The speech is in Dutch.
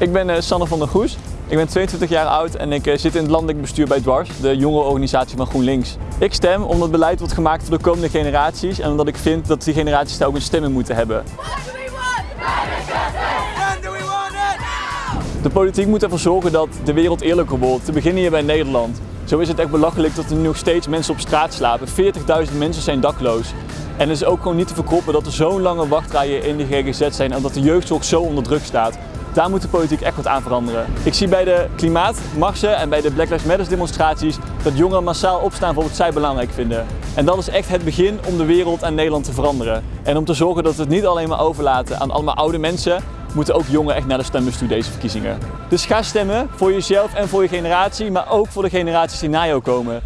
Ik ben uh, Sanne van der Goes. Ik ben 22 jaar oud en ik uh, zit in het landelijk bestuur bij Dwars, de jongerenorganisatie van GroenLinks. Ik stem omdat beleid wordt gemaakt voor de komende generaties en omdat ik vind dat die generaties daar ook een stem in moeten hebben. De politiek moet ervoor zorgen dat de wereld eerlijker wordt, te beginnen hier bij Nederland. Zo is het echt belachelijk dat er nu nog steeds mensen op straat slapen. 40.000 mensen zijn dakloos. En het is ook gewoon niet te verkroppen dat er zo'n lange wachtrijen in de GGZ zijn en dat de jeugdzorg zo onder druk staat. Daar moet de politiek echt wat aan veranderen. Ik zie bij de klimaatmarsen en bij de Black Lives Matter demonstraties dat jongeren massaal opstaan voor wat zij belangrijk vinden. En dat is echt het begin om de wereld en Nederland te veranderen. En om te zorgen dat we het niet alleen maar overlaten aan allemaal oude mensen, moeten ook jongeren echt naar de stembus toe deze verkiezingen. Dus ga stemmen voor jezelf en voor je generatie, maar ook voor de generaties die na jou komen.